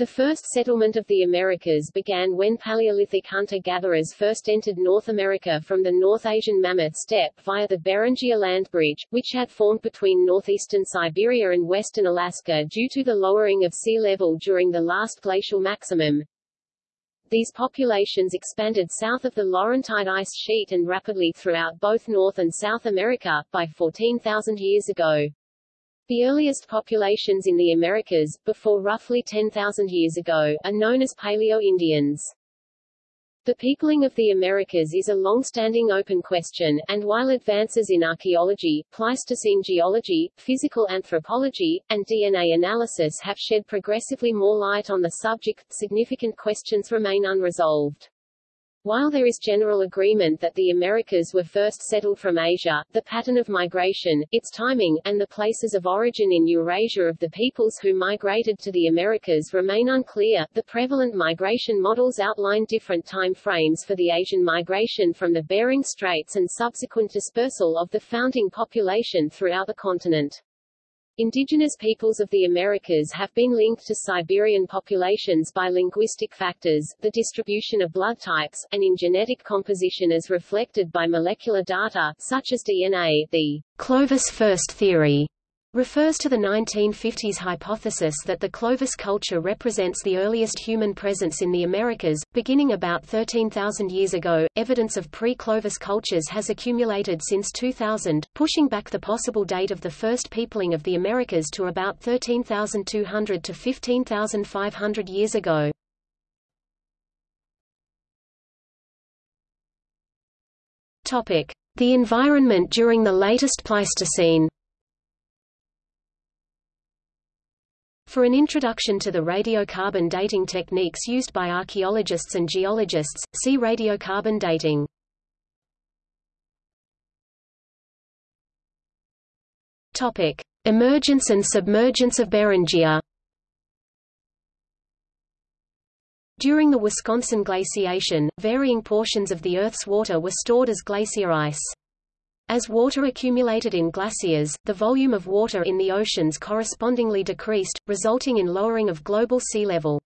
The first settlement of the Americas began when Paleolithic hunter-gatherers first entered North America from the North Asian Mammoth Steppe via the Beringia land bridge, which had formed between northeastern Siberia and western Alaska due to the lowering of sea level during the last glacial maximum. These populations expanded south of the Laurentide ice sheet and rapidly throughout both North and South America, by 14,000 years ago. The earliest populations in the Americas, before roughly 10,000 years ago, are known as Paleo-Indians. The peopling of the Americas is a long-standing open question, and while advances in archaeology, Pleistocene geology, physical anthropology, and DNA analysis have shed progressively more light on the subject, significant questions remain unresolved. While there is general agreement that the Americas were first settled from Asia, the pattern of migration, its timing, and the places of origin in Eurasia of the peoples who migrated to the Americas remain unclear. The prevalent migration models outline different time frames for the Asian migration from the Bering Straits and subsequent dispersal of the founding population throughout the continent. Indigenous peoples of the Americas have been linked to Siberian populations by linguistic factors, the distribution of blood types, and in genetic composition as reflected by molecular data, such as DNA. The Clovis first theory refers to the 1950s hypothesis that the Clovis culture represents the earliest human presence in the Americas, beginning about 13,000 years ago. Evidence of pre-Clovis cultures has accumulated since 2000, pushing back the possible date of the first peopling of the Americas to about 13,200 to 15,500 years ago. Topic: The environment during the latest Pleistocene. For an introduction to the radiocarbon dating techniques used by archaeologists and geologists, see radiocarbon dating. Topic: Emergence and submergence of Beringia. During the Wisconsin glaciation, varying portions of the Earth's water were stored as glacier ice. As water accumulated in glaciers, the volume of water in the oceans correspondingly decreased, resulting in lowering of global sea level.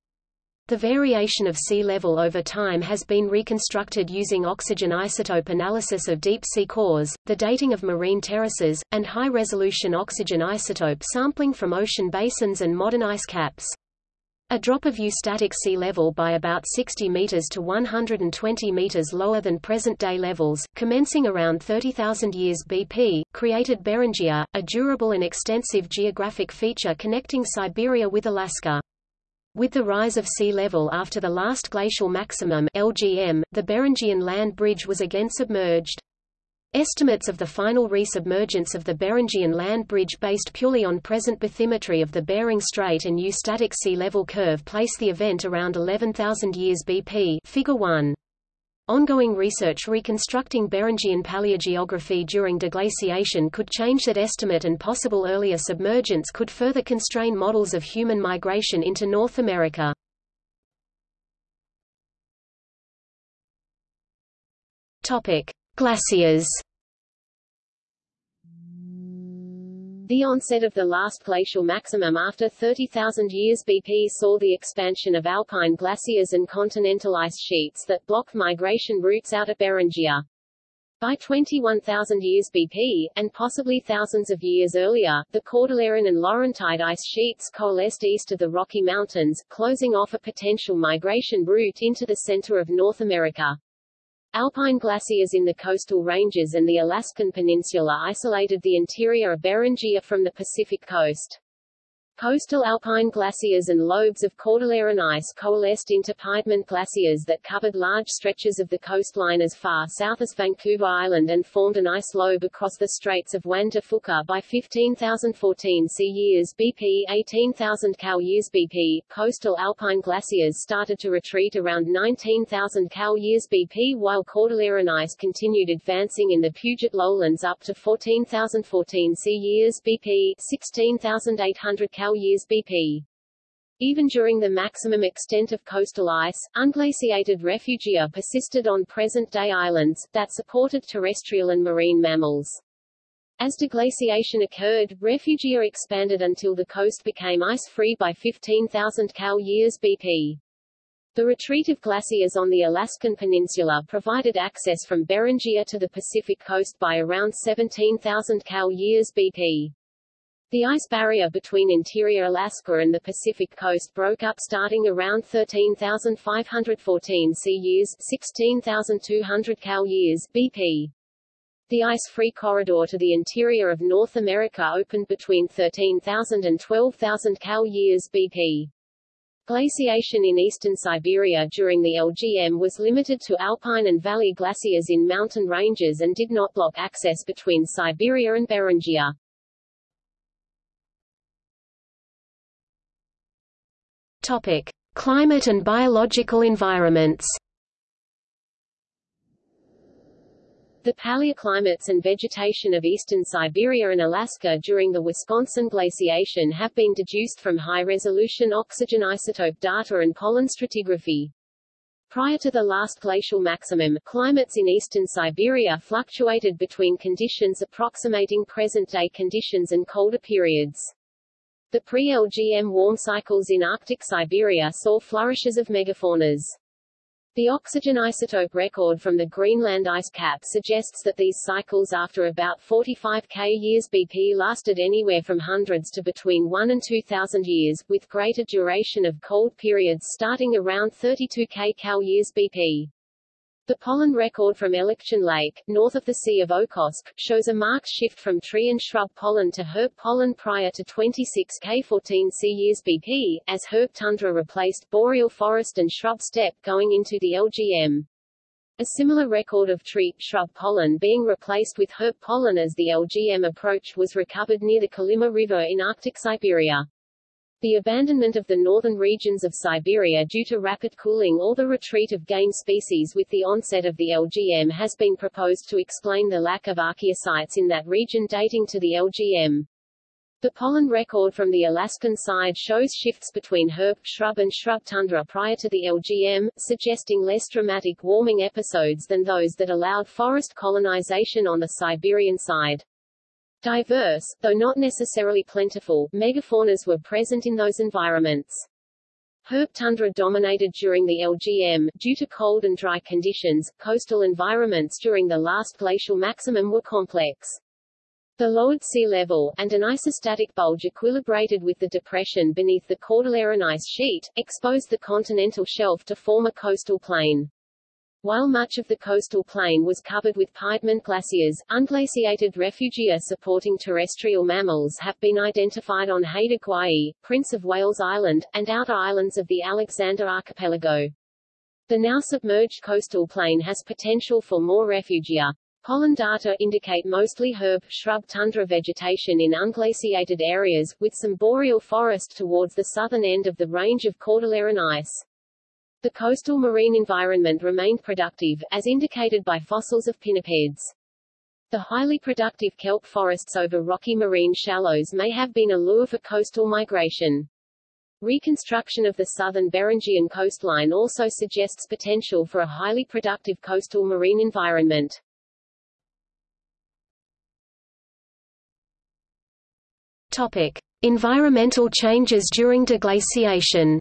The variation of sea level over time has been reconstructed using oxygen isotope analysis of deep-sea cores, the dating of marine terraces, and high-resolution oxygen isotope sampling from ocean basins and modern ice caps. A drop of eustatic sea level by about 60 meters to 120 meters lower than present-day levels, commencing around 30,000 years BP, created Beringia, a durable and extensive geographic feature connecting Siberia with Alaska. With the rise of sea level after the last glacial maximum LGM, the Beringian land bridge was again submerged. Estimates of the final resubmergence of the Beringian land bridge based purely on present bathymetry of the Bering Strait and eustatic sea level curve place the event around 11,000 years BP figure 1. Ongoing research reconstructing Beringian paleogeography during deglaciation could change that estimate and possible earlier submergence could further constrain models of human migration into North America. Topic. Glaciers The onset of the last glacial maximum after 30,000 years BP saw the expansion of alpine glaciers and continental ice sheets that blocked migration routes out of Beringia. By 21,000 years BP, and possibly thousands of years earlier, the Cordilleran and Laurentide ice sheets coalesced east of the Rocky Mountains, closing off a potential migration route into the center of North America. Alpine glaciers in the coastal ranges and the Alaskan Peninsula isolated the interior of Beringia from the Pacific coast. Coastal alpine glaciers and lobes of Cordilleran ice coalesced into Piedmont glaciers that covered large stretches of the coastline as far south as Vancouver Island and formed an ice lobe across the Straits of Juan de Fuca by 15,014 C years BP 18,000 Cal years BP. Coastal alpine glaciers started to retreat around 19,000 Cal years BP while Cordilleran ice continued advancing in the Puget lowlands up to 14,014 C years BP 16,800 Cal years BP. Even during the maximum extent of coastal ice, unglaciated refugia persisted on present-day islands, that supported terrestrial and marine mammals. As deglaciation occurred, refugia expanded until the coast became ice-free by 15,000 cal years BP. The retreat of glaciers on the Alaskan Peninsula provided access from Beringia to the Pacific coast by around 17,000 cal years BP. The ice barrier between interior Alaska and the Pacific coast broke up starting around 13,514 C years 16,200 cal years BP. The ice-free corridor to the interior of North America opened between 13,000 and 12,000 cal years BP. Glaciation in eastern Siberia during the LGM was limited to alpine and valley glaciers in mountain ranges and did not block access between Siberia and Beringia. Topic: Climate and biological environments. The paleoclimates and vegetation of eastern Siberia and Alaska during the Wisconsin glaciation have been deduced from high-resolution oxygen isotope data and pollen stratigraphy. Prior to the last glacial maximum, climates in eastern Siberia fluctuated between conditions approximating present-day conditions and colder periods. The pre-LGM warm cycles in Arctic Siberia saw flourishes of megafaunas. The oxygen isotope record from the Greenland ice cap suggests that these cycles after about 45 K years BP lasted anywhere from hundreds to between 1 and 2,000 years, with greater duration of cold periods starting around 32 K cal years BP. The pollen record from Elikchan Lake, north of the Sea of Okhotsk, shows a marked shift from tree and shrub pollen to herb pollen prior to 26 K14 C years BP, as herb tundra replaced boreal forest and shrub steppe going into the LGM. A similar record of tree, shrub pollen being replaced with herb pollen as the LGM approached was recovered near the Kolyma River in Arctic Siberia. The abandonment of the northern regions of Siberia due to rapid cooling or the retreat of game species with the onset of the LGM has been proposed to explain the lack of archaeosites in that region dating to the LGM. The pollen record from the Alaskan side shows shifts between herb, shrub and shrub tundra prior to the LGM, suggesting less dramatic warming episodes than those that allowed forest colonization on the Siberian side. Diverse, though not necessarily plentiful, megafaunas were present in those environments. Herb tundra dominated during the LGM, due to cold and dry conditions, coastal environments during the last glacial maximum were complex. The lowered sea level, and an isostatic bulge equilibrated with the depression beneath the Cordilleran ice sheet, exposed the continental shelf to form a coastal plain. While much of the coastal plain was covered with Piedmont glaciers, unglaciated refugia supporting terrestrial mammals have been identified on Haida Gwaii, Prince of Wales Island, and outer islands of the Alexander Archipelago. The now submerged coastal plain has potential for more refugia. Pollen data indicate mostly herb, shrub tundra vegetation in unglaciated areas, with some boreal forest towards the southern end of the range of Cordilleran ice. The coastal marine environment remained productive, as indicated by fossils of pinnipeds. The highly productive kelp forests over rocky marine shallows may have been a lure for coastal migration. Reconstruction of the southern Beringian coastline also suggests potential for a highly productive coastal marine environment. Topic: Environmental changes during deglaciation.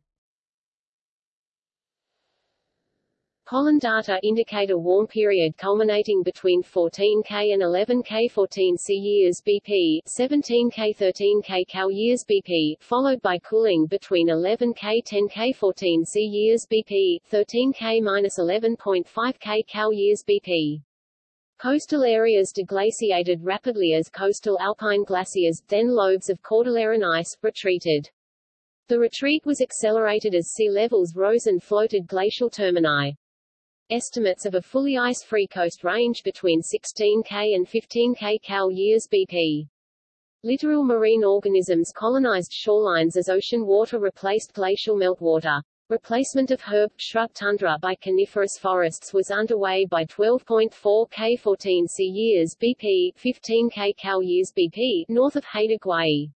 Pollen data indicate a warm period culminating between 14K and 11K 14C years BP, 17K 13K cal years BP, followed by cooling between 11K 10K 14C years BP, 13K 11.5K cal years BP. Coastal areas deglaciated rapidly as coastal alpine glaciers, then lobes of Cordilleran ice, retreated. The retreat was accelerated as sea levels rose and floated glacial termini. Estimates of a fully ice-free coast range between 16K and 15K cal years BP. Littoral marine organisms colonized shorelines as ocean water replaced glacial meltwater. Replacement of herb, shrub tundra by coniferous forests was underway by 12.4 K14 C years BP, 15 K cal years BP, north of Haida Gwaii.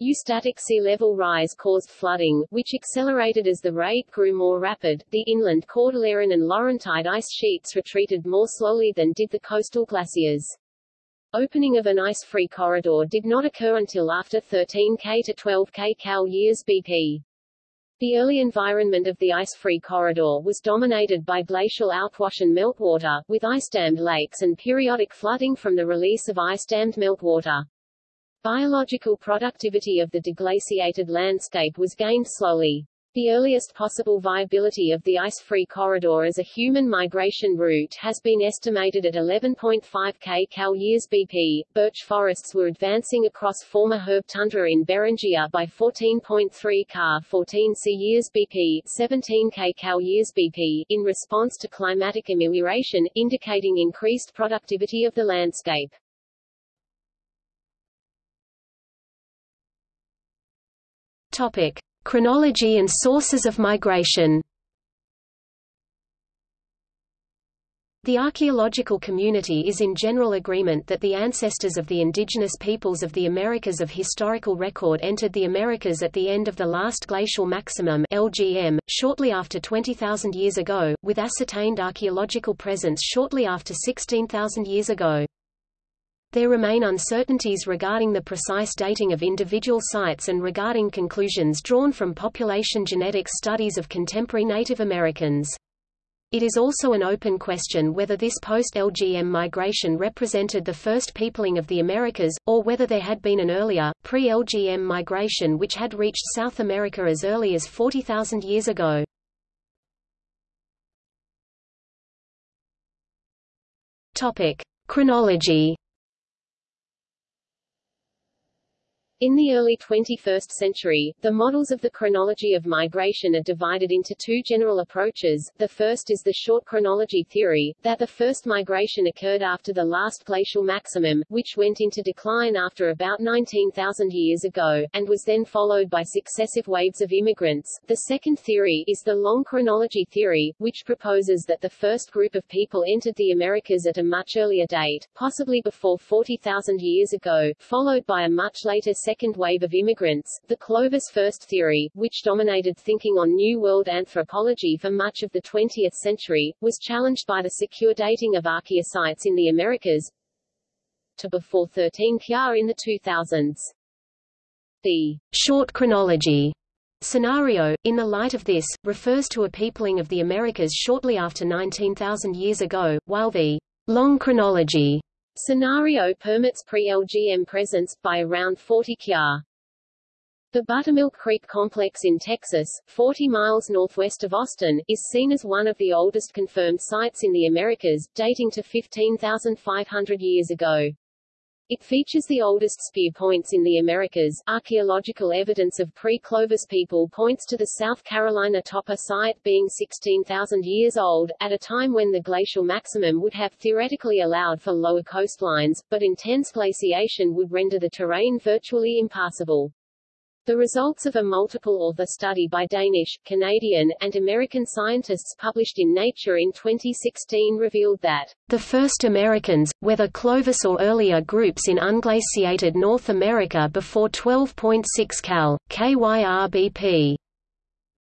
Eustatic sea level rise caused flooding, which accelerated as the rate grew more rapid. The inland Cordilleran and Laurentide ice sheets retreated more slowly than did the coastal glaciers. Opening of an ice-free corridor did not occur until after 13K to 12K Cal years BP. The early environment of the ice-free corridor was dominated by glacial outwash and meltwater, with ice-dammed lakes and periodic flooding from the release of ice-dammed meltwater. Biological productivity of the deglaciated landscape was gained slowly. The earliest possible viability of the ice-free corridor as a human migration route has been estimated at 11.5 k cal years BP. Birch forests were advancing across former herb tundra in Beringia by 14.3 ca 14 c years BP, 17 k cal years BP, in response to climatic amelioration, indicating increased productivity of the landscape. Topic: Chronology and sources of migration The archaeological community is in general agreement that the ancestors of the indigenous peoples of the Americas of historical record entered the Americas at the end of the last glacial maximum LGM, shortly after 20,000 years ago, with ascertained archaeological presence shortly after 16,000 years ago. There remain uncertainties regarding the precise dating of individual sites and regarding conclusions drawn from population genetic studies of contemporary Native Americans. It is also an open question whether this post-LGM migration represented the first peopling of the Americas, or whether there had been an earlier, pre-LGM migration which had reached South America as early as 40,000 years ago. Topic. Chronology In the early 21st century, the models of the chronology of migration are divided into two general approaches. The first is the short chronology theory, that the first migration occurred after the last glacial maximum, which went into decline after about 19,000 years ago, and was then followed by successive waves of immigrants. The second theory is the long chronology theory, which proposes that the first group of people entered the Americas at a much earlier date, possibly before 40,000 years ago, followed by a much later second wave of immigrants, the Clovis first theory, which dominated thinking on New World anthropology for much of the 20th century, was challenged by the secure dating of archaeosites in the Americas to before 13 Kya in the 2000s. The short chronology scenario, in the light of this, refers to a peopling of the Americas shortly after 19,000 years ago, while the long chronology Scenario permits pre-LGM presence, by around 40 kya. The Buttermilk Creek Complex in Texas, 40 miles northwest of Austin, is seen as one of the oldest confirmed sites in the Americas, dating to 15,500 years ago. It features the oldest spear points in the Americas. Archaeological evidence of pre-Clovis people points to the South Carolina Topper site being 16,000 years old, at a time when the glacial maximum would have theoretically allowed for lower coastlines, but intense glaciation would render the terrain virtually impassable. The results of a multiple-author study by Danish, Canadian, and American scientists published in Nature in 2016 revealed that the first Americans, whether Clovis or earlier groups in unglaciated North America before 12.6 cal, KYRBP,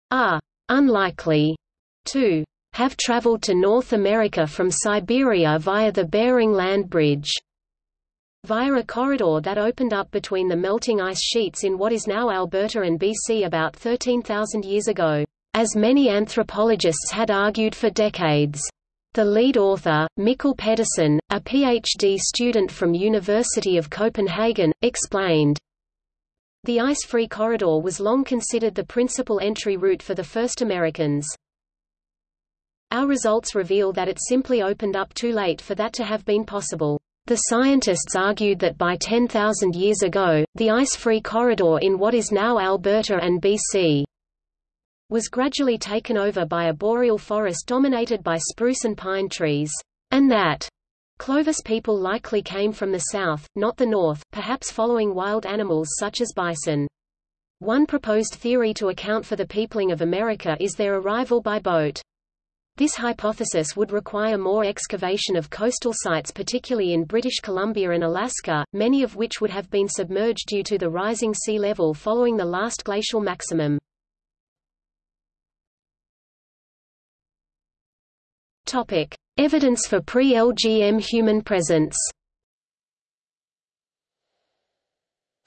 are unlikely to have traveled to North America from Siberia via the Bering Land Bridge via a corridor that opened up between the melting ice sheets in what is now Alberta and BC about 13,000 years ago, as many anthropologists had argued for decades. The lead author, Mikkel Pedersen, a PhD student from University of Copenhagen, explained, The ice-free corridor was long considered the principal entry route for the first Americans. Our results reveal that it simply opened up too late for that to have been possible. The scientists argued that by 10,000 years ago, the ice-free corridor in what is now Alberta and BC was gradually taken over by a boreal forest dominated by spruce and pine trees, and that Clovis people likely came from the south, not the north, perhaps following wild animals such as bison. One proposed theory to account for the peopling of America is their arrival by boat. This hypothesis would require more excavation of coastal sites particularly in British Columbia and Alaska, many of which would have been submerged due to the rising sea level following the last glacial maximum. Evidence for pre-LGM human presence.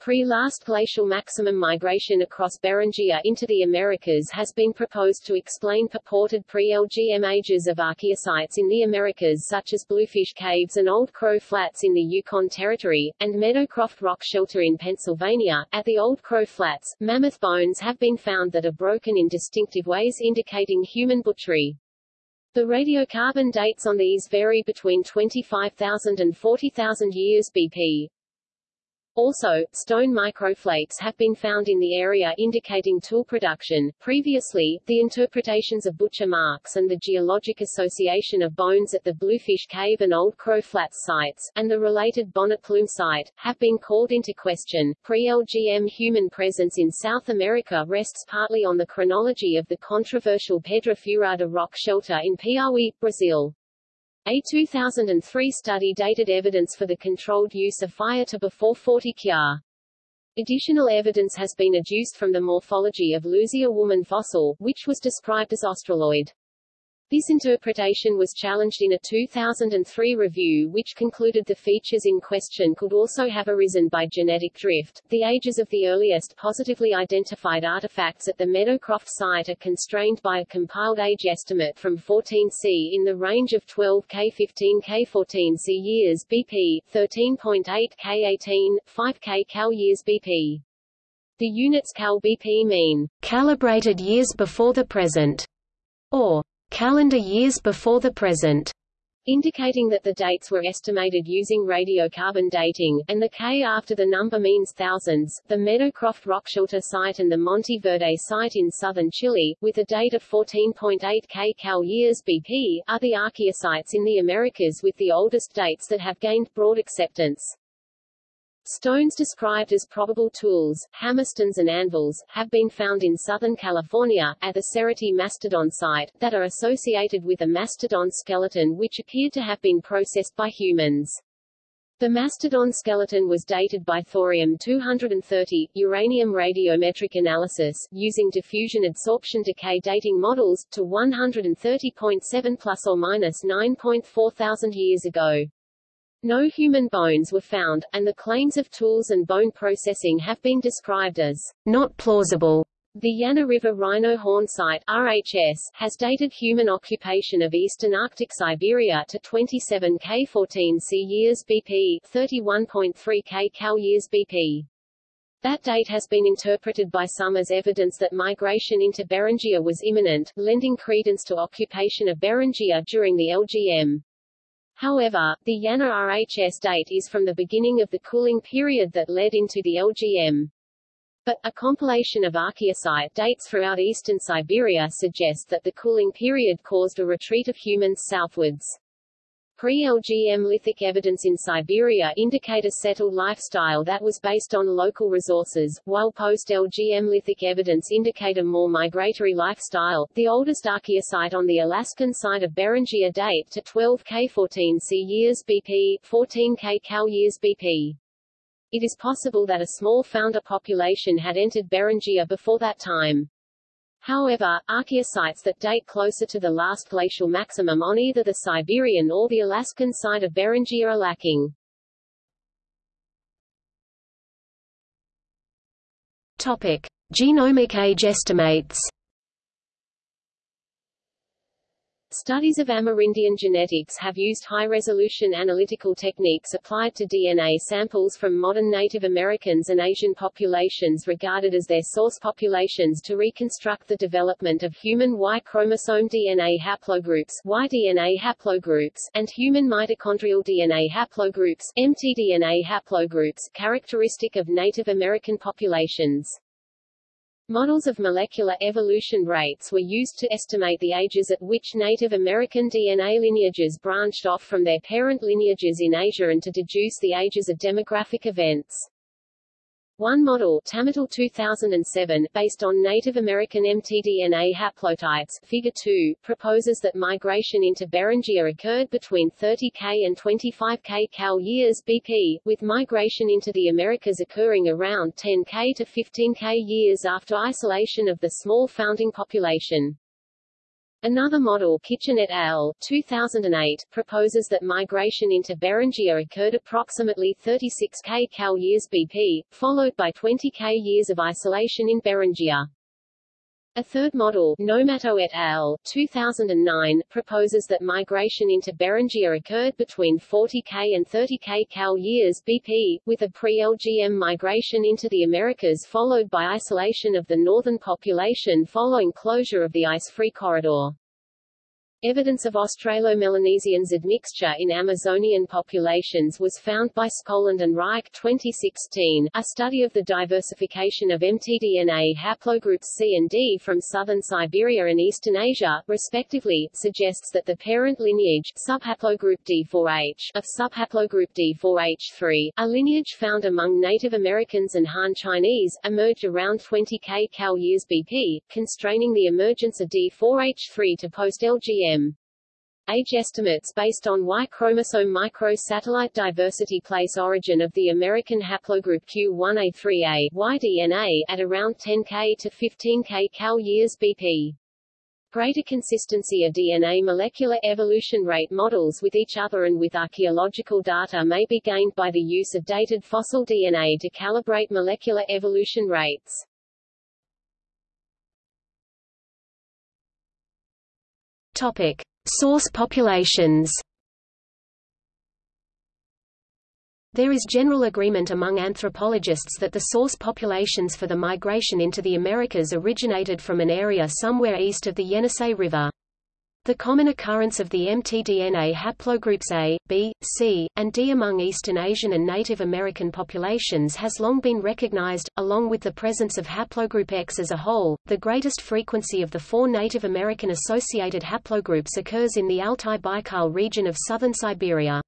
Pre-last glacial maximum migration across Beringia into the Americas has been proposed to explain purported pre-LGM ages of archaeosites in the Americas such as Bluefish Caves and Old Crow Flats in the Yukon Territory, and Meadowcroft Rock Shelter in Pennsylvania. At the Old Crow Flats, mammoth bones have been found that are broken in distinctive ways indicating human butchery. The radiocarbon dates on these vary between 25,000 and 40,000 years BP. Also, stone microflakes have been found in the area indicating tool production. Previously, the interpretations of butcher marks and the geologic association of bones at the Bluefish Cave and Old Crow Flats sites, and the related Bonnet Plume site, have been called into question. Pre-LGM human presence in South America rests partly on the chronology of the controversial Pedra Furada rock shelter in Piauí, Brazil. A 2003 study dated evidence for the controlled use of fire to before 40 kya. Additional evidence has been adduced from the morphology of Luzia woman fossil, which was described as australoid. This interpretation was challenged in a 2003 review which concluded the features in question could also have arisen by genetic drift. The ages of the earliest positively identified artifacts at the Meadowcroft site are constrained by a compiled age estimate from 14C in the range of 12K 15K 14C years BP, 13.8K 18, 5K cal years BP. The units cal BP mean calibrated years before the present, or calendar years before the present, indicating that the dates were estimated using radiocarbon dating, and the K after the number means thousands. The Meadowcroft Rockshelter site and the Monte Verde site in southern Chile, with a date of 14.8 K cal years BP, are the archaeosites in the Americas with the oldest dates that have gained broad acceptance. Stones described as probable tools, hammerstones and anvils, have been found in Southern California, at the Cerutti Mastodon site, that are associated with a mastodon skeleton which appeared to have been processed by humans. The mastodon skeleton was dated by thorium-230, uranium radiometric analysis, using diffusion adsorption decay dating models, to 130.7 plus or minus 9.4 thousand years ago. No human bones were found, and the claims of tools and bone processing have been described as not plausible. The Yana River Rhino Horn Site RHS, has dated human occupation of eastern Arctic Siberia to 27 K14 C years BP, 31.3 K Cal years BP. That date has been interpreted by some as evidence that migration into Beringia was imminent, lending credence to occupation of Beringia during the LGM. However, the Yana RHS date is from the beginning of the cooling period that led into the LGM. But, a compilation of archaeosite dates throughout eastern Siberia suggests that the cooling period caused a retreat of humans southwards. Pre-LGM lithic evidence in Siberia indicate a settled lifestyle that was based on local resources, while post-LGM lithic evidence indicate a more migratory lifestyle. The oldest archaeosite on the Alaskan side of Beringia date to 12K14 C years BP, 14K Cal years BP. It is possible that a small founder population had entered Beringia before that time. However, archaeosites that date closer to the last glacial maximum on either the Siberian or the Alaskan side of Beringia are lacking. Topic: Genomic age estimates. Studies of Amerindian genetics have used high-resolution analytical techniques applied to DNA samples from modern Native Americans and Asian populations regarded as their source populations to reconstruct the development of human Y chromosome DNA haplogroups Y-DNA haplogroups and human mitochondrial DNA haplogroups mtDNA haplogroups characteristic of Native American populations. Models of molecular evolution rates were used to estimate the ages at which Native American DNA lineages branched off from their parent lineages in Asia and to deduce the ages of demographic events. One model Tamm et al. 2007, based on Native American mtDNA haplotypes Figure 2, proposes that migration into Beringia occurred between 30K and 25K cal years BP, with migration into the Americas occurring around 10K to 15K years after isolation of the small founding population. Another model Kitchen et al. 2008, proposes that migration into Beringia occurred approximately 36 k cal years BP, followed by 20 k years of isolation in Beringia. A third model, Nomatto et al. 2009, proposes that migration into Beringia occurred between 40K and 30K cal years BP, with a pre-LGM migration into the Americas followed by isolation of the northern population following closure of the ice-free corridor. Evidence of Australo-Melanesians admixture in Amazonian populations was found by Skoglund and Reich 2016. A study of the diversification of mtDNA haplogroups C and D from southern Siberia and eastern Asia, respectively, suggests that the parent lineage subhaplogroup D4H of subhaplogroup D4H3, a lineage found among Native Americans and Han Chinese, emerged around 20 k cal years BP, constraining the emergence of D4H3 to post-LGM Age estimates based on Y chromosome microsatellite diversity place origin of the American haplogroup Q1A3A Y-DNA at around 10K to 15K cal years BP. Greater consistency of DNA molecular evolution rate models with each other and with archaeological data may be gained by the use of dated fossil DNA to calibrate molecular evolution rates. Topic: Source populations. There is general agreement among anthropologists that the source populations for the migration into the Americas originated from an area somewhere east of the Yenisei River. The common occurrence of the mtDNA haplogroups A, B, C, and D among Eastern Asian and Native American populations has long been recognized, along with the presence of haplogroup X as a whole. The greatest frequency of the four Native American associated haplogroups occurs in the Altai-Baikal region of southern Siberia.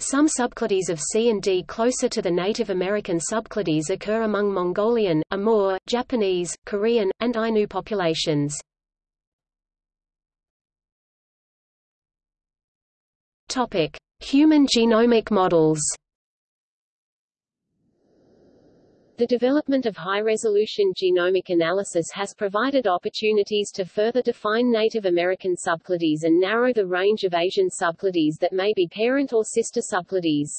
Some subclades of C and D closer to the Native American subclades occur among Mongolian, Amur, Japanese, Korean, and Ainu populations. Topic: Human genomic models. The development of high-resolution genomic analysis has provided opportunities to further define Native American subclades and narrow the range of Asian subclades that may be parent or sister subclades.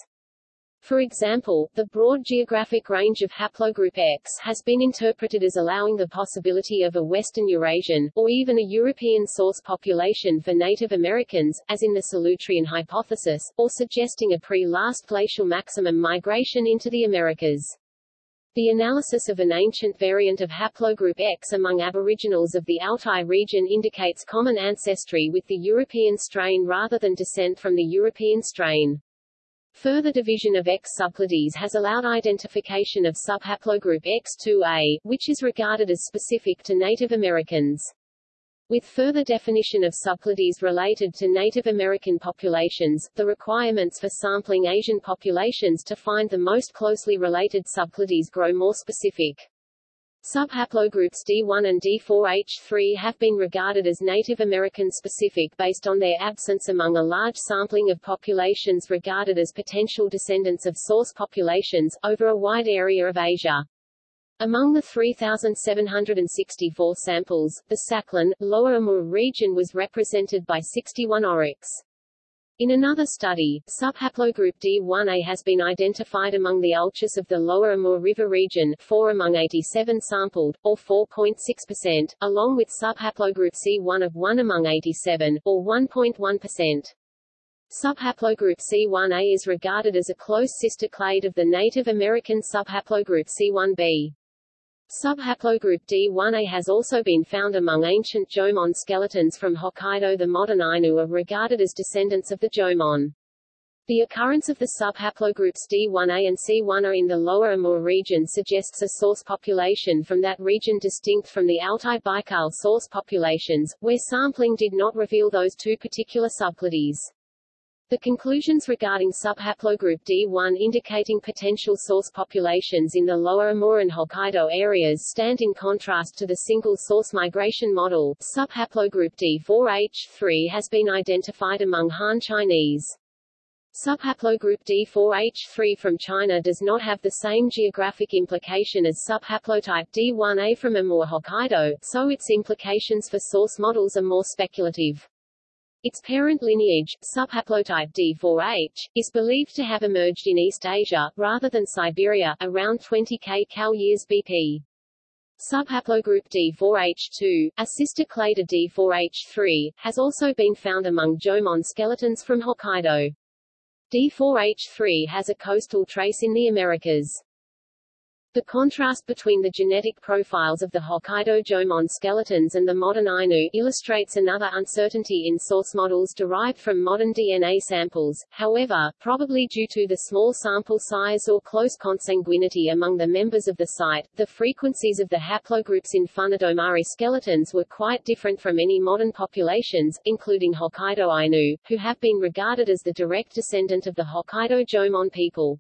For example, the broad geographic range of haplogroup X has been interpreted as allowing the possibility of a Western Eurasian, or even a European source population for Native Americans, as in the Solutrean hypothesis, or suggesting a pre-last glacial maximum migration into the Americas. The analysis of an ancient variant of haplogroup X among aboriginals of the Altai region indicates common ancestry with the European strain rather than descent from the European strain. Further division of X subclades has allowed identification of subhaplogroup X2A, which is regarded as specific to Native Americans. With further definition of subclades related to Native American populations, the requirements for sampling Asian populations to find the most closely related subclades grow more specific. Subhaplogroups D1 and D4H3 have been regarded as Native American specific based on their absence among a large sampling of populations regarded as potential descendants of source populations, over a wide area of Asia. Among the 3,764 samples, the Sakhalin, Lower Amur region was represented by 61 Oroks. In another study, subhaplogroup D1A has been identified among the Ulchis of the lower Amur River region 4 among 87 sampled, or 4.6%, along with subhaplogroup C1 of 1 among 87, or 1.1%. Subhaplogroup C1A is regarded as a close sister clade of the Native American subhaplogroup C1b. Subhaplogroup D1A has also been found among ancient Jomon skeletons from Hokkaido. The modern Ainu are regarded as descendants of the Jomon. The occurrence of the subhaplogroups D1A and C1A in the lower Amur region suggests a source population from that region distinct from the Altai-Baikal source populations, where sampling did not reveal those two particular subclades. The conclusions regarding subhaplogroup D1 indicating potential source populations in the lower Amur and Hokkaido areas stand in contrast to the single source migration model. Subhaplogroup D4H3 has been identified among Han Chinese. Subhaplogroup D4H3 from China does not have the same geographic implication as subhaplotype D1A from Amur Hokkaido, so its implications for source models are more speculative. Its parent lineage, subhaplotype D4H, is believed to have emerged in East Asia, rather than Siberia, around 20 k cal years BP. Subhaplogroup D4H2, a sister clade of D4H3, has also been found among Jomon skeletons from Hokkaido. D4H3 has a coastal trace in the Americas. The contrast between the genetic profiles of the Hokkaido Jomon skeletons and the modern Ainu illustrates another uncertainty in source models derived from modern DNA samples. However, probably due to the small sample size or close consanguinity among the members of the site, the frequencies of the haplogroups in Funadomari skeletons were quite different from any modern populations, including Hokkaido Ainu, who have been regarded as the direct descendant of the Hokkaido Jomon people.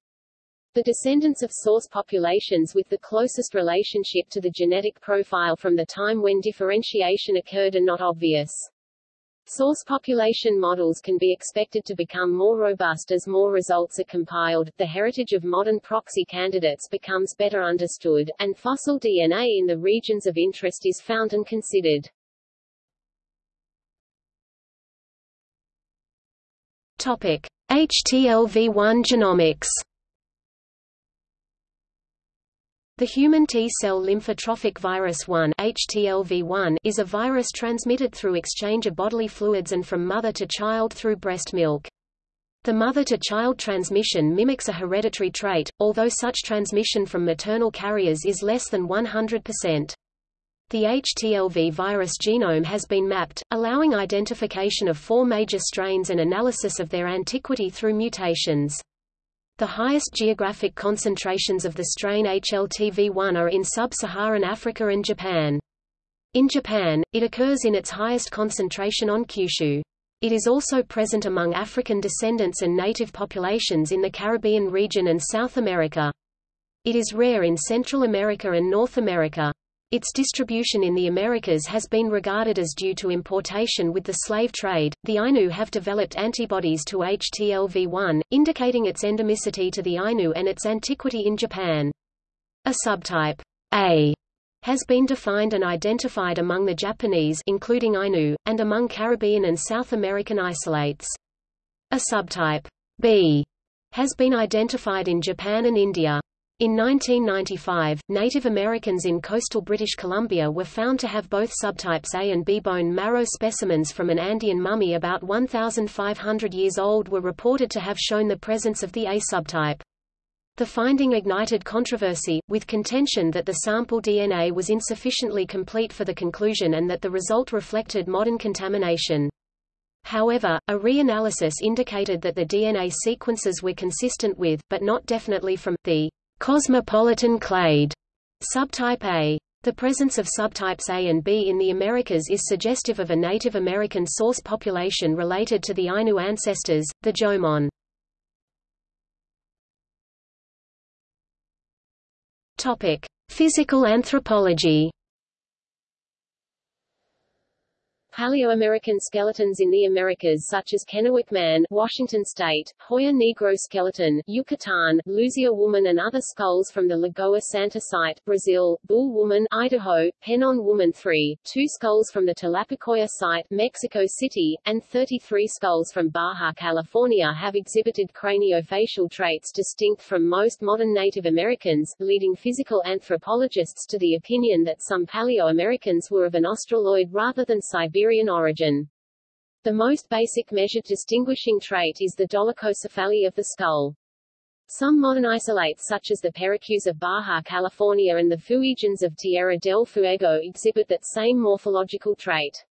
The descendants of source populations with the closest relationship to the genetic profile from the time when differentiation occurred are not obvious. Source population models can be expected to become more robust as more results are compiled, the heritage of modern proxy candidates becomes better understood, and fossil DNA in the regions of interest is found and considered. Topic: HTLV1 genomics The human T-cell lymphotrophic virus 1 HTLV1 is a virus transmitted through exchange of bodily fluids and from mother to child through breast milk. The mother-to-child transmission mimics a hereditary trait, although such transmission from maternal carriers is less than 100%. The HTLV virus genome has been mapped, allowing identification of four major strains and analysis of their antiquity through mutations. The highest geographic concentrations of the strain HTLV1 are in sub-Saharan Africa and Japan. In Japan, it occurs in its highest concentration on Kyushu. It is also present among African descendants and native populations in the Caribbean region and South America. It is rare in Central America and North America. Its distribution in the Americas has been regarded as due to importation with the slave trade. The Ainu have developed antibodies to HTLV1, indicating its endemicity to the Ainu and its antiquity in Japan. A subtype A has been defined and identified among the Japanese including Ainu, and among Caribbean and South American isolates. A subtype B has been identified in Japan and India. In 1995, Native Americans in coastal British Columbia were found to have both subtypes A and B. Bone marrow specimens from an Andean mummy about 1,500 years old were reported to have shown the presence of the A subtype. The finding ignited controversy, with contention that the sample DNA was insufficiently complete for the conclusion and that the result reflected modern contamination. However, a reanalysis indicated that the DNA sequences were consistent with, but not definitely from, the Cosmopolitan clade subtype A. The presence of subtypes A and B in the Americas is suggestive of a Native American source population related to the Ainu ancestors, the Jomon. Topic: Physical anthropology. Paleo-American skeletons in the Americas such as Kennewick Man, Washington State, Hoyo Negro skeleton, Yucatan, Luzia woman and other skulls from the Lagoa Santa site, Brazil, Buhl woman, Idaho, Penon woman 3, two skulls from the Tlapacoya site, Mexico City, and 33 skulls from Baja California have exhibited craniofacial traits distinct from most modern Native Americans, leading physical anthropologists to the opinion that some Paleo-Americans were of an Australoid rather than Siberian Siberian origin. The most basic measured distinguishing trait is the dolichocephaly of the skull. Some modern isolates such as the Pericúes of Baja California and the Fuegians of Tierra del Fuego exhibit that same morphological trait.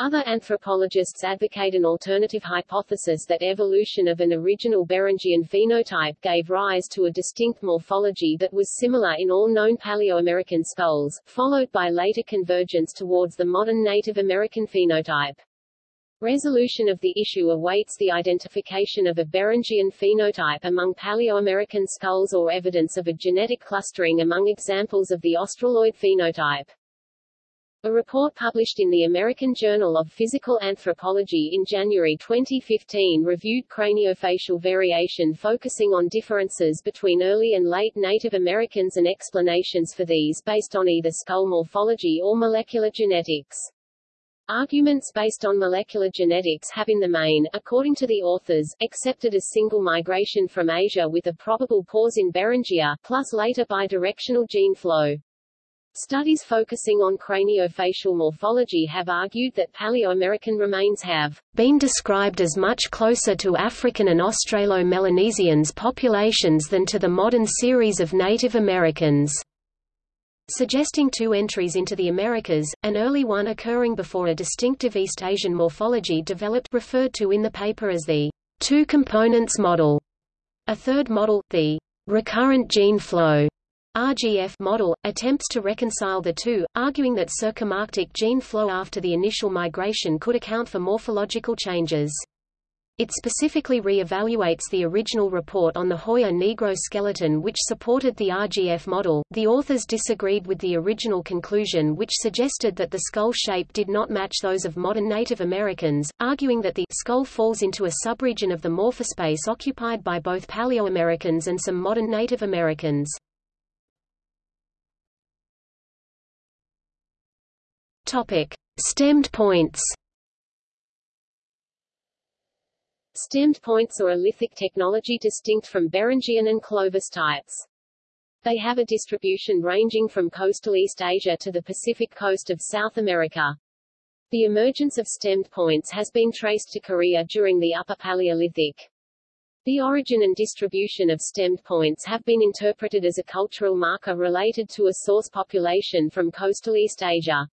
Other anthropologists advocate an alternative hypothesis that evolution of an original Beringian phenotype gave rise to a distinct morphology that was similar in all known Paleoamerican skulls, followed by later convergence towards the modern Native American phenotype. Resolution of the issue awaits the identification of a Beringian phenotype among Paleoamerican skulls or evidence of a genetic clustering among examples of the Australoid phenotype. A report published in the American Journal of Physical Anthropology in January 2015 reviewed craniofacial variation focusing on differences between early and late Native Americans and explanations for these based on either skull morphology or molecular genetics. Arguments based on molecular genetics have in the main, according to the authors, accepted a single migration from Asia with a probable pause in Beringia, plus later bidirectional gene flow. Studies focusing on craniofacial morphology have argued that Paleo-American remains have been described as much closer to African and Australo-Melanesians populations than to the modern series of Native Americans suggesting two entries into the Americas, an early one occurring before a distinctive East Asian morphology developed referred to in the paper as the two components model. A third model, the recurrent gene flow, RGF model, attempts to reconcile the two, arguing that circumarctic gene flow after the initial migration could account for morphological changes. It specifically re-evaluates the original report on the Hoyo Negro skeleton which supported the RGF model. The authors disagreed with the original conclusion which suggested that the skull shape did not match those of modern Native Americans, arguing that the skull falls into a subregion of the morphospace occupied by both Paleoamericans and some modern Native Americans. Topic: Stemmed points. Stemmed points are a lithic technology distinct from Beringian and Clovis types. They have a distribution ranging from coastal East Asia to the Pacific coast of South America. The emergence of stemmed points has been traced to Korea during the Upper Paleolithic. The origin and distribution of stemmed points have been interpreted as a cultural marker related to a source population from coastal East Asia.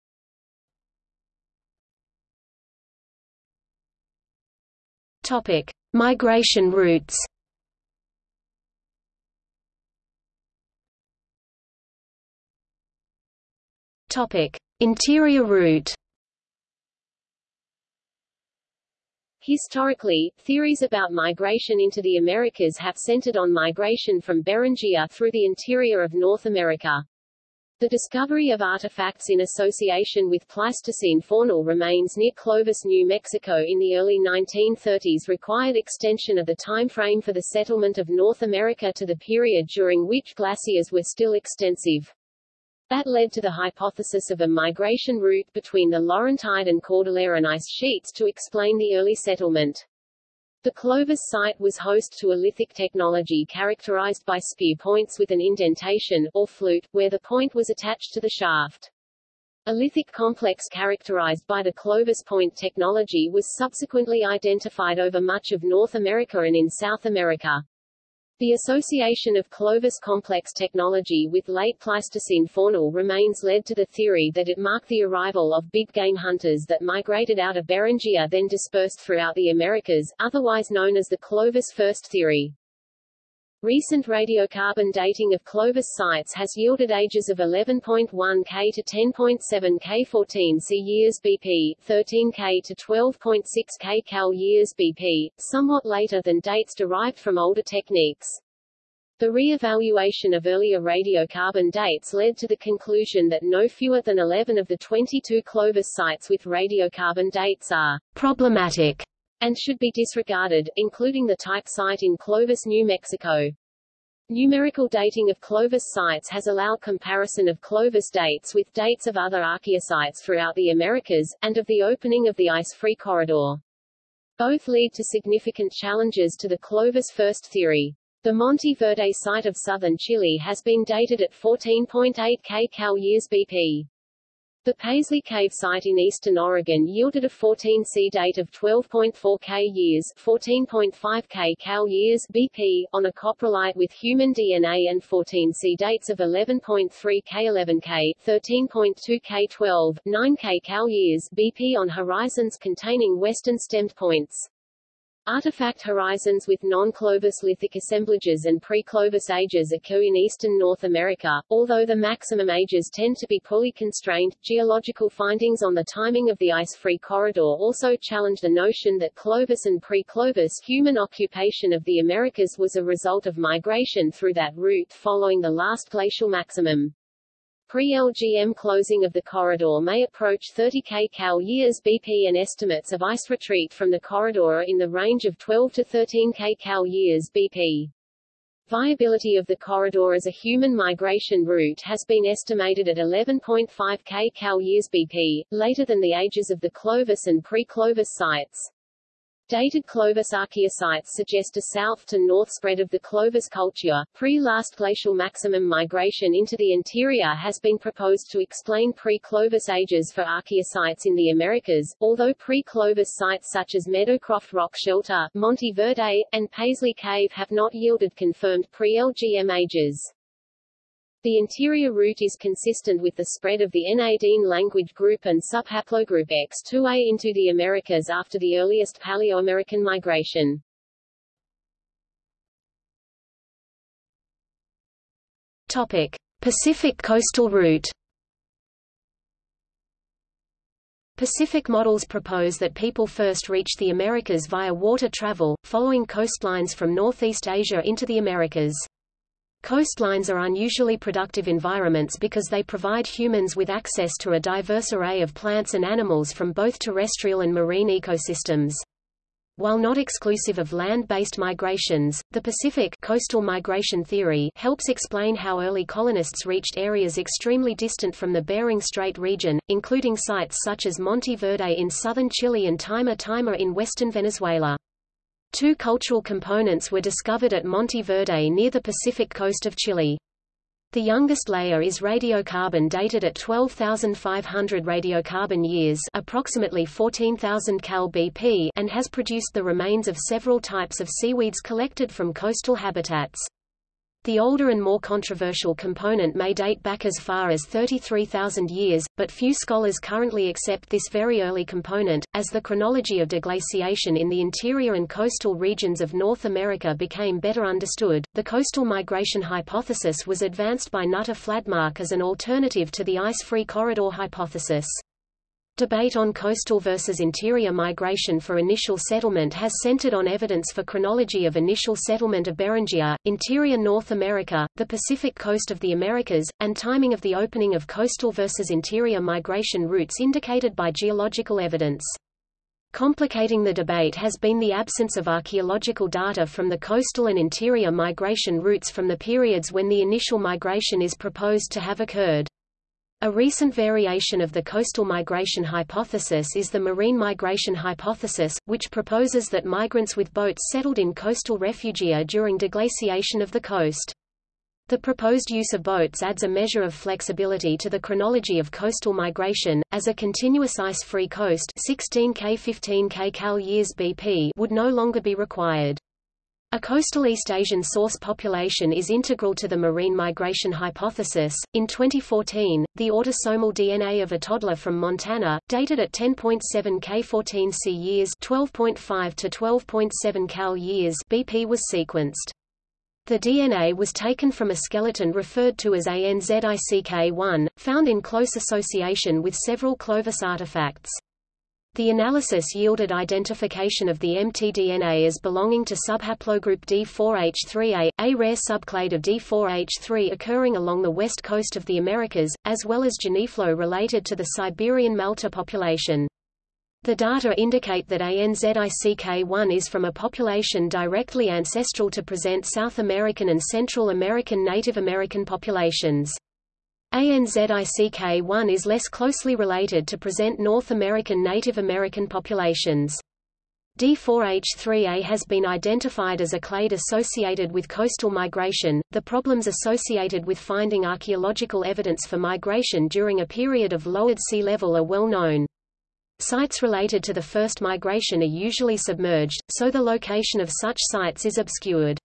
Topic: Migration routes. Topic: Interior route. Historically, theories about migration into the Americas have centered on migration from Beringia through the interior of North America. The discovery of artifacts in association with Pleistocene faunal remains near Clovis, New Mexico in the early 1930s required extension of the time frame for the settlement of North America to the period during which glaciers were still extensive. That led to the hypothesis of a migration route between the Laurentide and Cordilleran ice sheets to explain the early settlement. The Clovis site was host to a lithic technology characterized by spear points with an indentation, or flute, where the point was attached to the shaft. A lithic complex characterized by the Clovis point technology was subsequently identified over much of North America and in South America. The association of Clovis complex technology with late Pleistocene faunal remains led to the theory that it marked the arrival of big game hunters that migrated out of Beringia then dispersed throughout the Americas, otherwise known as the Clovis first theory. Recent radiocarbon dating of Clovis sites has yielded ages of 11.1 K to 10.7 K 14 C years BP, 13 K to 12.6 K Cal years BP, somewhat later than dates derived from older techniques. The re-evaluation of earlier radiocarbon dates led to the conclusion that no fewer than 11 of the 22 Clovis sites with radiocarbon dates are problematic and should be disregarded, including the type site in Clovis, New Mexico. Numerical dating of Clovis sites has allowed comparison of Clovis dates with dates of other archaeosites throughout the Americas, and of the opening of the ice-free corridor. Both lead to significant challenges to the Clovis first theory. The Monte Verde site of southern Chile has been dated at 14.8 K Cal years BP. The Paisley Cave site in eastern Oregon yielded a 14C date of 12.4 K years 14.5 K Cal years BP, on a coprolite with human DNA and 14C dates of 11.3 K 11 K 13.2 K 12, 9 K Cal years BP on horizons containing western stemmed points. Artifact horizons with non-Clovis lithic assemblages and pre-Clovis ages occur in eastern North America, although the maximum ages tend to be poorly constrained. Geological findings on the timing of the ice-free corridor also challenge the notion that Clovis and pre-Clovis human occupation of the Americas was a result of migration through that route following the last glacial maximum. Pre-LGM closing of the corridor may approach 30 kcal years BP and estimates of ice retreat from the corridor are in the range of 12 to 13 kcal years BP. Viability of the corridor as a human migration route has been estimated at 11.5 kcal years BP, later than the ages of the Clovis and pre-Clovis sites. Dated Clovis archaeosites suggest a south to north spread of the Clovis culture. Pre-last glacial maximum migration into the interior has been proposed to explain pre-Clovis ages for archaeosites in the Americas, although pre-Clovis sites such as Meadowcroft Rock Shelter, Monte Verde, and Paisley Cave have not yielded confirmed pre-LGM ages. The interior route is consistent with the spread of the Na-Dene language group and subhaplogroup X2A into the Americas after the earliest Paleoamerican migration. Topic: Pacific coastal route. Pacific models propose that people first reached the Americas via water travel, following coastlines from Northeast Asia into the Americas. Coastlines are unusually productive environments because they provide humans with access to a diverse array of plants and animals from both terrestrial and marine ecosystems. While not exclusive of land-based migrations, the Pacific coastal migration theory helps explain how early colonists reached areas extremely distant from the Bering Strait region, including sites such as Monte Verde in southern Chile and Taima Taima in western Venezuela. Two cultural components were discovered at Monte Verde near the Pacific coast of Chile. The youngest layer is radiocarbon dated at 12,500 radiocarbon years approximately 14,000 cal BP and has produced the remains of several types of seaweeds collected from coastal habitats. The older and more controversial component may date back as far as 33,000 years, but few scholars currently accept this very early component. As the chronology of deglaciation in the interior and coastal regions of North America became better understood, the coastal migration hypothesis was advanced by Knut Fladmark as an alternative to the ice-free corridor hypothesis. Debate on coastal versus interior migration for initial settlement has centered on evidence for chronology of initial settlement of Beringia, interior North America, the Pacific coast of the Americas, and timing of the opening of coastal versus interior migration routes indicated by geological evidence. Complicating the debate has been the absence of archaeological data from the coastal and interior migration routes from the periods when the initial migration is proposed to have occurred. A recent variation of the coastal migration hypothesis is the marine migration hypothesis, which proposes that migrants with boats settled in coastal refugia during deglaciation of the coast. The proposed use of boats adds a measure of flexibility to the chronology of coastal migration, as a continuous ice-free coast 16 K 15 K cal years BP would no longer be required. A coastal East Asian source population is integral to the marine migration hypothesis. In 2014, the autosomal DNA of a toddler from Montana, dated at 10.7 K14 C years, 12.5 to 12.7 Cal years BP was sequenced. The DNA was taken from a skeleton referred to as ANZICK1, found in close association with several Clovis artifacts. The analysis yielded identification of the mtDNA as belonging to subhaplogroup D4H3A, a rare subclade of D4H3 occurring along the west coast of the Americas, as well as geneflow related to the Siberian Mal'ta population. The data indicate that ANZICK1 is from a population directly ancestral to present South American and Central American Native American populations. ANZICK1 is less closely related to present North American Native American populations. D4H3A has been identified as a clade associated with coastal migration. The problems associated with finding archaeological evidence for migration during a period of lowered sea level are well known. Sites related to the first migration are usually submerged, so the location of such sites is obscured.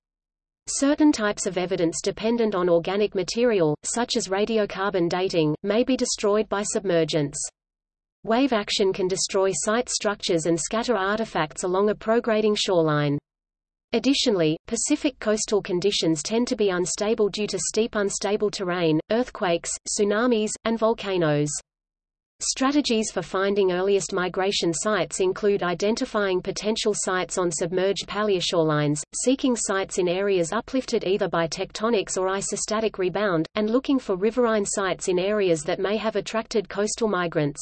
Certain types of evidence dependent on organic material, such as radiocarbon dating, may be destroyed by submergence. Wave action can destroy site structures and scatter artifacts along a prograding shoreline. Additionally, Pacific coastal conditions tend to be unstable due to steep unstable terrain, earthquakes, tsunamis, and volcanoes. Strategies for finding earliest migration sites include identifying potential sites on submerged paleoshorelines, seeking sites in areas uplifted either by tectonics or isostatic rebound, and looking for riverine sites in areas that may have attracted coastal migrants.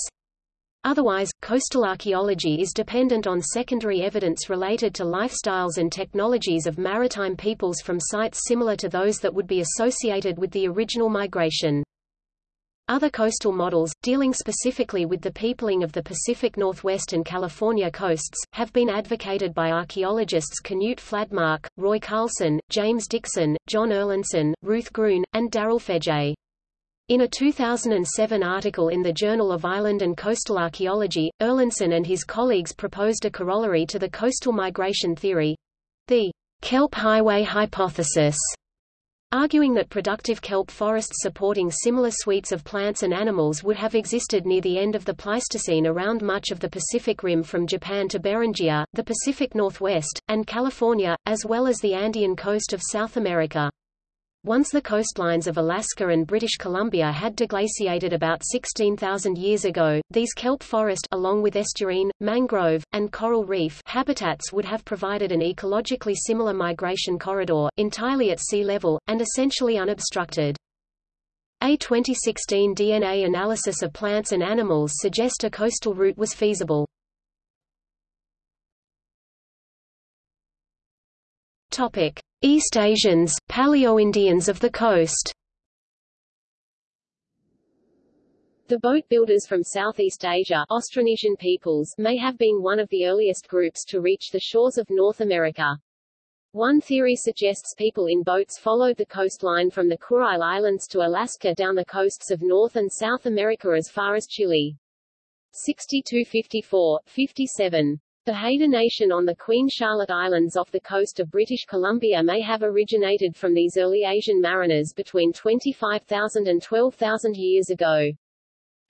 Otherwise, coastal archaeology is dependent on secondary evidence related to lifestyles and technologies of maritime peoples from sites similar to those that would be associated with the original migration. Other coastal models, dealing specifically with the peopling of the Pacific Northwest and California coasts, have been advocated by archaeologists Knut Fladmark, Roy Carlson, James Dixon, Jon Erlandson, Ruth Gruhn, and Daryl Fedje. In a 2007 article in the Journal of Island and Coastal Archaeology, Erlandson and his colleagues proposed a corollary to the coastal migration theory—the kelp highway hypothesis arguing that productive kelp forests supporting similar suites of plants and animals would have existed near the end of the Pleistocene around much of the Pacific Rim from Japan to Beringia, the Pacific Northwest, and California, as well as the Andean coast of South America. Once the coastlines of Alaska and British Columbia had deglaciated about 16,000 years ago, these kelp forest along with estuarine, mangrove, and coral reef habitats would have provided an ecologically similar migration corridor, entirely at sea level, and essentially unobstructed. A 2016 DNA analysis of plants and animals suggest a coastal route was feasible. Topic: East Asians, Paleo-Indians of the coast. The boat builders from Southeast Asia Austronesian peoples may have been one of the earliest groups to reach the shores of North America. One theory suggests people in boats followed the coastline from the Kurile Islands to Alaska down the coasts of North and South America as far as Chile. 6254, 57. The Haida Nation on the Queen Charlotte Islands off the coast of British Columbia may have originated from these early Asian mariners between 25,000 and 12,000 years ago.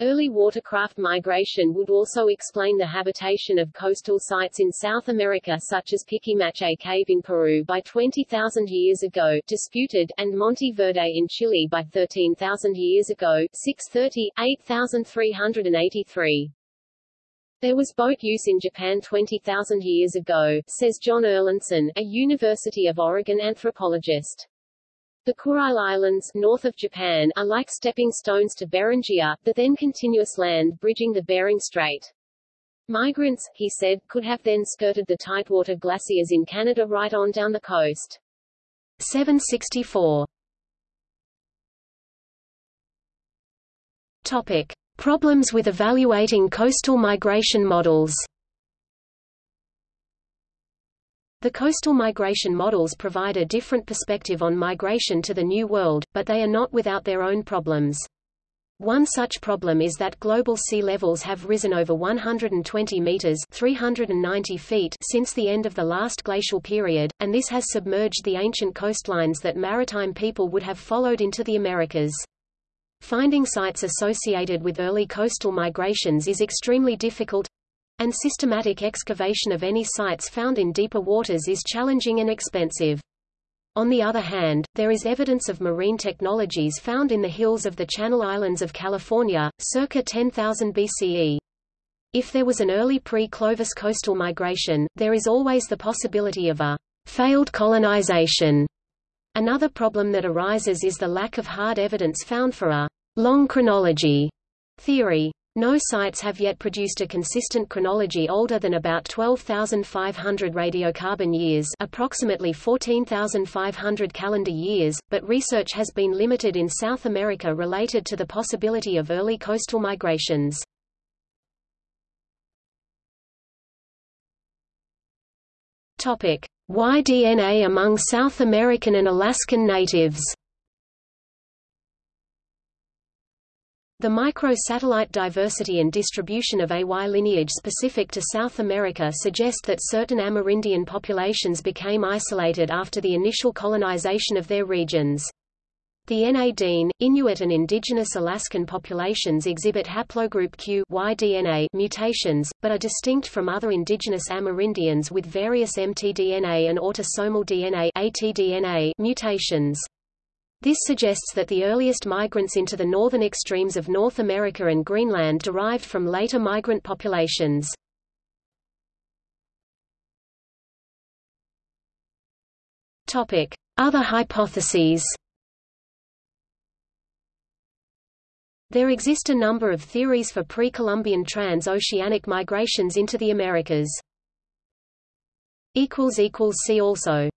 Early watercraft migration would also explain the habitation of coastal sites in South America such as Pikimachay Cave in Peru by 20,000 years ago disputed, and Monte Verde in Chile by 13,000 years ago 630, 8,383. There was boat use in Japan 20,000 years ago, says Jon Erlandson, a University of Oregon anthropologist. The Kurile Islands north of Japan are like stepping stones to Beringia, the then continuous land bridging the Bering Strait. Migrants, he said, could have then skirted the Tidewater glaciers in Canada right on down the coast. 764. Topic. Problems with evaluating coastal migration models The coastal migration models provide a different perspective on migration to the New World, but they are not without their own problems. One such problem is that global sea levels have risen over 120 meters (390 feet) since the end of the last glacial period, and this has submerged the ancient coastlines that maritime people would have followed into the Americas. Finding sites associated with early coastal migrations is extremely difficult, and systematic excavation of any sites found in deeper waters is challenging and expensive. On the other hand, there is evidence of marine technologies found in the hills of the Channel Islands of California, circa 10,000 BCE. If there was an early pre-Clovis coastal migration, there is always the possibility of a failed colonization Another problem that arises is the lack of hard evidence found for a long chronology theory. No sites have yet produced a consistent chronology older than about 12,500 radiocarbon years approximately 14,500 calendar years, but research has been limited in South America related to the possibility of early coastal migrations. Topic: Y-DNA among South American and Alaskan natives The micro-satellite diversity and distribution of AY lineage specific to South America suggest that certain Amerindian populations became isolated after the initial colonization of their regions. The Na Inuit and indigenous Alaskan populations exhibit haplogroup Q Y-DNA mutations, but are distinct from other indigenous Amerindians with various mtDNA and autosomal DNA ATDNA mutations. This suggests that the earliest migrants into the northern extremes of North America and Greenland derived from later migrant populations. Other hypotheses. There exist a number of theories for pre-Columbian trans-oceanic migrations into the Americas. See also